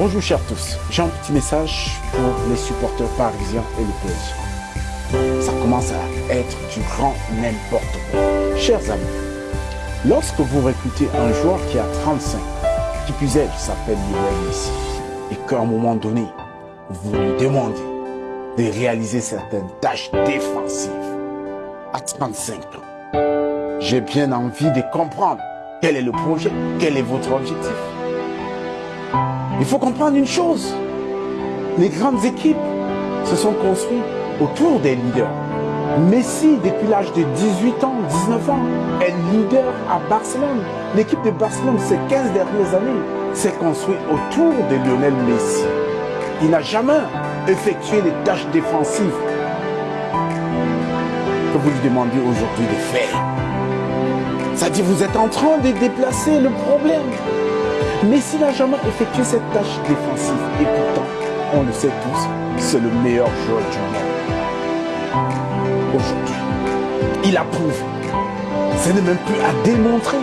Bonjour chers tous, j'ai un petit message pour les supporters parisiens et le PSG. Ça commence à être du grand n'importe quoi. Chers amis, lorsque vous recrutez un joueur qui a 35 qui plus est, s'appelle Lionel Messi, et qu'à un moment donné, vous lui demandez de réaliser certaines tâches défensives à 35 ans, j'ai bien envie de comprendre quel est le projet, quel est votre objectif. Il faut comprendre une chose. Les grandes équipes se sont construites autour des leaders. Messi, depuis l'âge de 18 ans, 19 ans, est leader à Barcelone. L'équipe de Barcelone, ces 15 dernières années, s'est construite autour de Lionel Messi. Il n'a jamais effectué les tâches défensives que vous lui demandez aujourd'hui de faire. C'est-à-dire vous êtes en train de déplacer le problème. Messi n'a jamais effectué cette tâche défensive. Et pourtant, on le sait tous, c'est le meilleur joueur du monde. Aujourd'hui, il approuve. Ce n'est même plus à démontrer.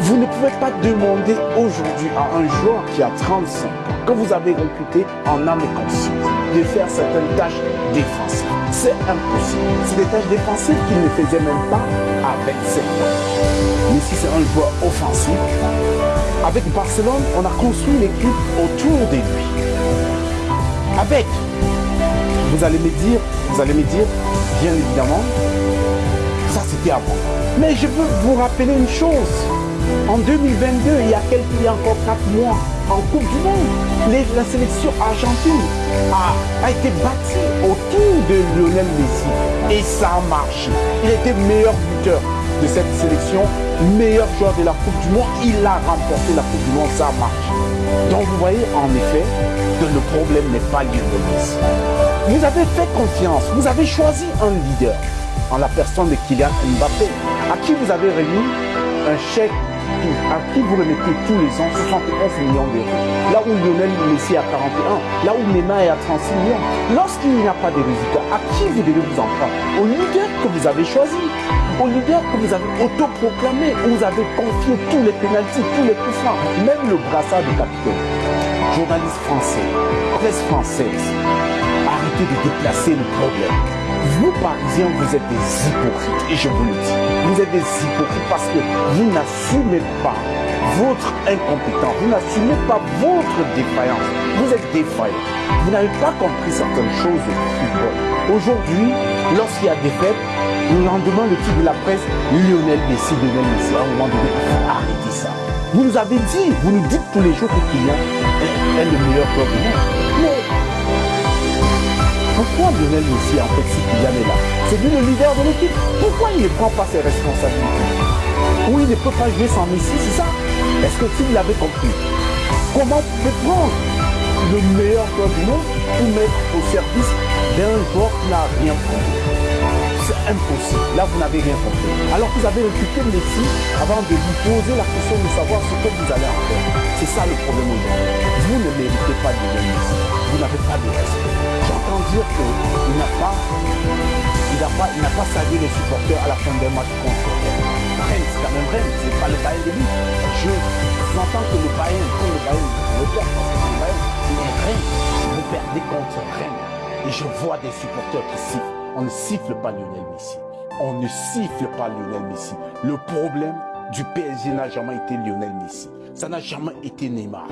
Vous ne pouvez pas demander aujourd'hui à un joueur qui a 35 ans, que vous avez recruté en âme et conscience, de faire certaines tâches défensives. C'est impossible. C'est des tâches défensives qu'il ne faisait même pas à 27 ans. Mais si c'est un joueur offensif, avec Barcelone, on a construit l'équipe autour de lui. Avec, vous allez me dire, vous allez me dire, bien évidemment, ça c'était avant. Mais je veux vous rappeler une chose. En 2022, il y a quelques, il encore 4 mois, en Coupe du Monde, la sélection argentine a, a, été bâtie autour de Lionel Messi. Et ça a marché. Il était meilleur buteur de cette sélection, meilleur joueur de la Coupe du Monde. Il a remporté la Coupe du Monde, ça a marché. Donc vous voyez en effet que le problème n'est pas Lionel Messi. Vous avez fait confiance, vous avez choisi un leader en la personne de Kylian Mbappé, à qui vous avez remis un chèque à qui vous remettez tous les ans 71 millions d'euros. Là où Lionel Messi est à 41, là où Neymar est à 36 millions. Lorsqu'il n'y a pas de résultats, à qui vous devez vous en prendre? Au leader que vous avez choisi, au leader que vous avez autoproclamé, où vous avez confié tous les pénalties, tous les coups francs, même le brassard de capitaine. Journaliste français, française, arrêtez de déplacer le problème. Vous, Parisiens, vous êtes des hypocrites, et je vous le dis. Vous êtes des hypocrites parce que vous n'assumez pas votre incompétence, vous n'assumez pas votre défaillance. Vous êtes défaillant. Vous n'avez pas compris certaines choses. Aujourd'hui, lorsqu'il y a des fêtes, le lendemain, le titre de la presse, Lionel Messi, Lionel Messi, à un moment donné, arrêtez ça. Vous nous avez dit, vous nous dites tous les jours que Kylian est, le meilleur joueur du monde. Mais pourquoi Lionel Messi, en fait, si Kylian est là? C'est lui le leader de l'équipe. Pourquoi il ne prend pas ses responsabilités? Ou il ne peut pas jouer sans Messi, c'est ça? Est-ce que si vous l'avez compris? Comment prendre le meilleur joueur du monde pour mettre au service d'un joueur qui n'a rien compris? C'est impossible. Là, vous n'avez rien compris. Alors vous avez recruté Messi avant de vous poser la question de savoir ce que vous allez en faire. C'est ça le problème aujourd'hui. Vous ne méritez pas de Messi. Vous n'avez pas de respect. J'entends dire qu'il n'a pas, il n'a pas, il n'a pas salué les supporters à la fin d'un match contre Rennes. C'est quand même Rennes. C'est pas le Bayern de lui. Je j'entends que le Bayern, quand le Bayern, le perd parce que le Bayern, mais Rennes, vous perdez contre Rennes. Et je vois des supporters qui. On ne siffle pas Lionel Messi. On ne siffle pas Lionel Messi. Le problème du PSG n'a jamais été Lionel Messi. Ça n'a jamais été Neymar.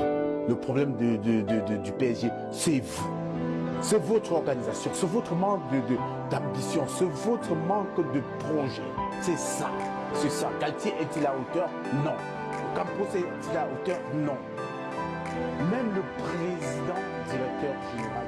Le problème du PSG, c'est vous. C'est votre organisation, c'est votre manque d'ambition, c'est votre manque de projet. C'est ça, c'est ça. Galtier est-il à hauteur? Non. Campos est-il à hauteur? Non. Même le président directeur général